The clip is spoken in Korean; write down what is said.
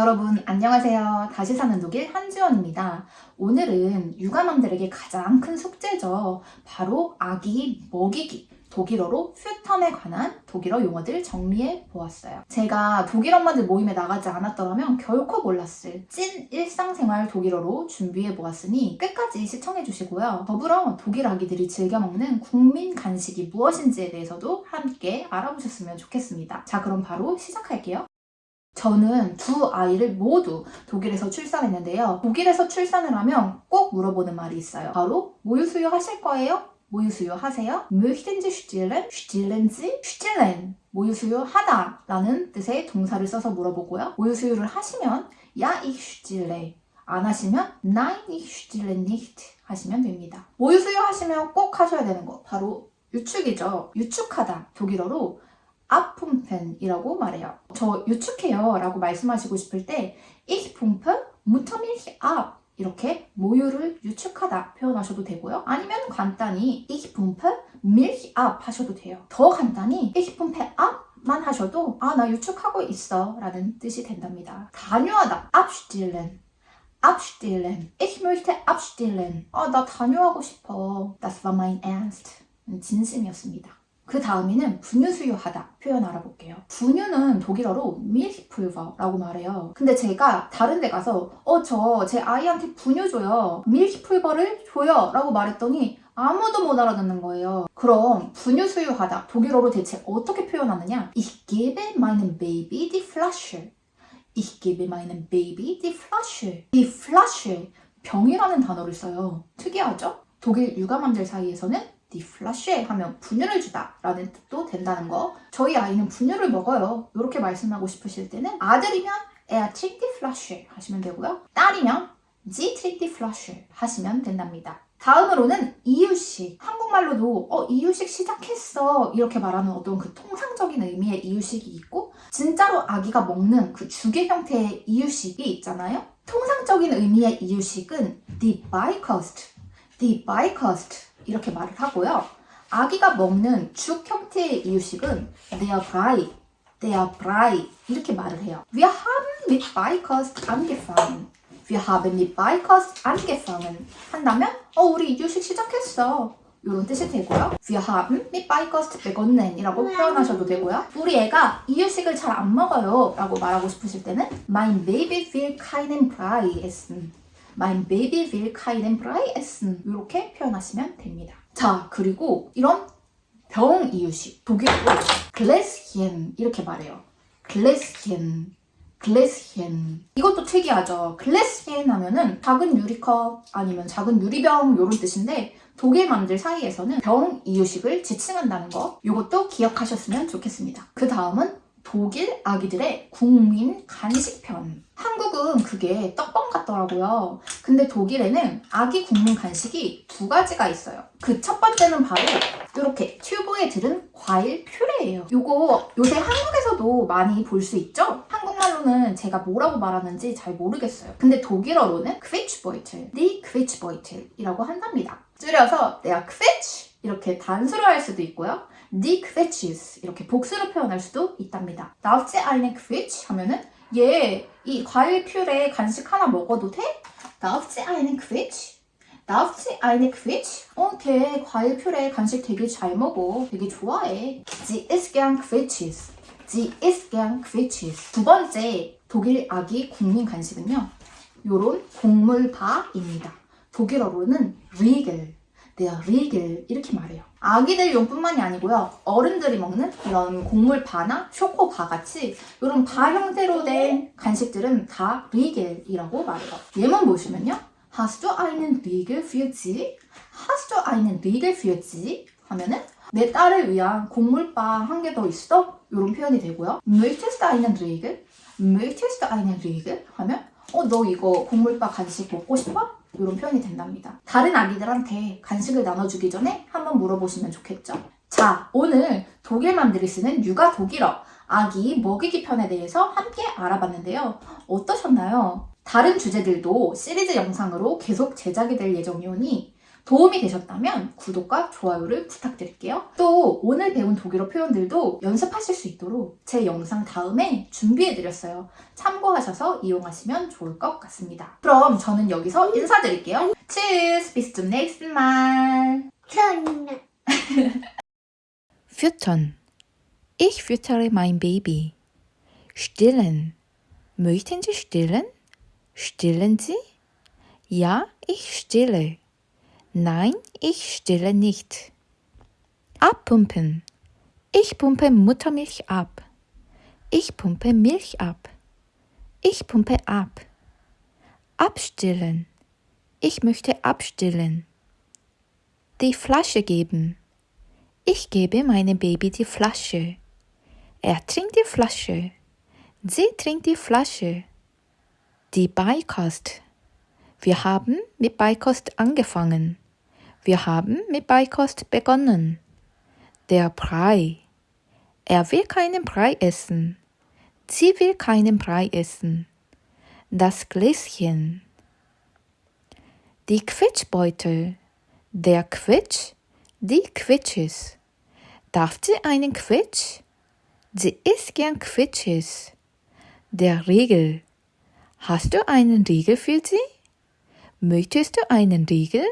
여러분 안녕하세요. 다시 사는 독일 한지원입니다. 오늘은 육아맘들에게 가장 큰 숙제죠. 바로 아기 먹이기. 독일어로 퓨텀에 관한 독일어 용어들 정리해 보았어요. 제가 독일 엄마들 모임에 나가지 않았더라면 결코 몰랐을 찐 일상생활 독일어로 준비해 보았으니 끝까지 시청해 주시고요. 더불어 독일 아기들이 즐겨 먹는 국민 간식이 무엇인지에 대해서도 함께 알아보셨으면 좋겠습니다. 자, 그럼 바로 시작할게요. 저는 두 아이를 모두 독일에서 출산했는데요. 독일에서 출산을 하면 꼭 물어보는 말이 있어요. 바로 모유 수유 하실 거예요? 모유 수유 하세요? möchten Sie stillen? stillen Sie? stillen 모유 수유 하다 라는 뜻의 동사를 써서 물어보고요. 모유 수유를 하시면 ja ich stille 안 하시면 nein ich stille nicht 하시면 됩니다. 모유 수유 하시면 꼭 하셔야 되는 거 바로 유축이죠. 유축하다 독일어로 abpumpen이라고 말해요. 저 유축해요 라고 말씀하시고 싶을 때 ich pumpe Muttermilch ab 이렇게 모유를 유축하다 표현하셔도 되고요. 아니면 간단히 ich pumpe Milch ab 하셔도 돼요. 더 간단히 ich pumpe ab만 하셔도 아 나 유축하고 있어 라는 뜻이 된답니다. 단유하다 abstillen abstillen ich möchte abstillen 아 나 단유하고 싶어 das war mein Ernst 진심이었습니다. 그 다음에는 분유 수유하다 표현 알아볼게요. 분유는 독일어로 밀히풀버라고 말해요. 근데 제가 다른 데 가서 어 저 제 아이한테 분유 줘요. 밀히풀버를 줘요 라고 말했더니 아무도 못 알아듣는 거예요. 그럼 분유 수유하다 독일어로 대체 어떻게 표현하느냐? Ich gebe meinem Baby die Flasche. Ich gebe meinem Baby die Flasche. die Flasche 병이라는 단어를 써요. 특이하죠? 독일 육아맘들 사이에서는 die Flasche 하면 분유를 주다 라는 뜻도 된다는 거. 저희 아이는 분유를 먹어요. 이렇게 말씀하고 싶으실 때는 아들이면 die Flasche 하시면 되고요. 딸이면 die Flasche 하시면 된답니다. 다음으로는 이유식. 한국말로도 어 이유식 시작했어. 이렇게 말하는 어떤 그 통상적인 의미의 이유식이 있고 진짜로 아기가 먹는 그 죽의 형태의 이유식이 있잖아요. 통상적인 의미의 이유식은 die Beikost die Beikost 이렇게 말을 하고요. 아기가 먹는 죽 형태의 이유식은 der Brei, der Brei 이렇게 말을 해요. Wir haben mit Beikost angefangen. Wir haben mit Beikost angefangen 한다면 어 우리 이유식 시작했어. 이런 뜻이 되고요. Wir haben mit Beikost begonnen 이라고 표현하셔도 되고요. 우리 애가 이유식을 잘 안 먹어요 라고 말하고 싶으실 때는 Mein Baby will keinen Brei essen. Mein Baby will keinen Brei essen. 이렇게 표현하시면 됩니다. 자, 그리고 이런 병 이유식 독일어로 글래스히엔 이렇게 말해요. 글래스히엔 글래스히엔 이것도 특이하죠. 글래스히엔 하면은 작은 유리컵 아니면 작은 유리병 이런 뜻인데 독일맘들 사이에서는 병 이유식을 지칭한다는 거 이것도 기억하셨으면 좋겠습니다. 그 다음은 독일 아기들의 국민 간식편. 한국은 그게 떡밥 같더라고요. 근데 독일에는 아기 국민 간식이 두 가지가 있어요. 그 첫 번째는 바로 이렇게 튜브에 들은 과일 퓨레예요. 이거 요새 한국에서도 많이 볼 수 있죠? 한국말로는 제가 뭐라고 말하는지 잘 모르겠어요. 근데 독일어로는 크위츠보이틀, 니 크위츠보이틀이라고 한답니다. 줄여서 내가 크위츠 이렇게 단수로 할 수도 있고요 die Quetschis 이렇게 복수로 표현할 수도 있답니다. Sie eine Quetsch? 하면은 얘 이 과일 퓨레 간식 하나 먹어도 돼? Sie eine Quetsch? Sie eine Quetsch? 어, 걔 과일 퓨레 간식 되게 잘 먹어. 되게 좋아해. Sie isst gern Quetschis. Sie isst gern Quetschis. 두 번째 독일 아기 국민 간식은요. 요런 곡물바입니다. 독일어로는 Riegel. der Riegel 이렇게 말해요. 아기들 용뿐만이 아니고요. 어른들이 먹는 이런 곡물바나 쇼코바 같이 이런 바 형태로 된 간식들은 다 리겔이라고 말해요. 예문 보시면요. Hast du einen Riegel für sie? Hast? 하면은 내 딸을 위한 곡물바 한 개 더 있어? 이런 표현이 되고요. Möchtest du einen Riegel? 하면 어 너 이거 곡물바 간식 먹고 싶어? 이런 표현이 된답니다. 다른 아기들한테 간식을 나눠주기 전에 한번 물어보시면 좋겠죠? 자, 오늘 독일맘들이 쓰는 육아 독일어 아기 먹이기 편에 대해서 함께 알아봤는데요. 어떠셨나요? 다른 주제들도 시리즈 영상으로 계속 제작이 될 예정이오니 도움이 되셨다면 구독과 좋아요를 부탁드릴게요. 또 오늘 배운 독일어 표현들도 연습하실 수 있도록 제 영상 다음에 준비해드렸어요. 참고하셔서 이용하시면 좋을 것 같습니다. 그럼 저는 여기서 인사드릴게요. Tschüss, bis zum nächsten Mal. Füttern. Ich füttere mein Baby. Stillen. Möchten Sie stillen? Stillen Sie? Ja, ich stille. Nein, ich stille nicht. Abpumpen. Ich pumpe Muttermilch ab. Ich pumpe Milch ab. Ich pumpe ab. Abstillen. Ich möchte abstillen. Die Flasche geben. Ich gebe meinem Baby die Flasche. Er trinkt die Flasche. Sie trinkt die Flasche. Die Beikost. Wir haben mit Beikost angefangen. Wir haben mit Beikost begonnen. Der Brei. Er will keinen Brei essen. Sie will keinen Brei essen. Das Gläschen. Die Quetschbeutel. Der Quetsch. Die Quetsches. Darf sie einen Quetsch? Sie isst gern Quetsches. Der Riegel. Hast du einen Riegel für sie? Möchtest du einen Riegel?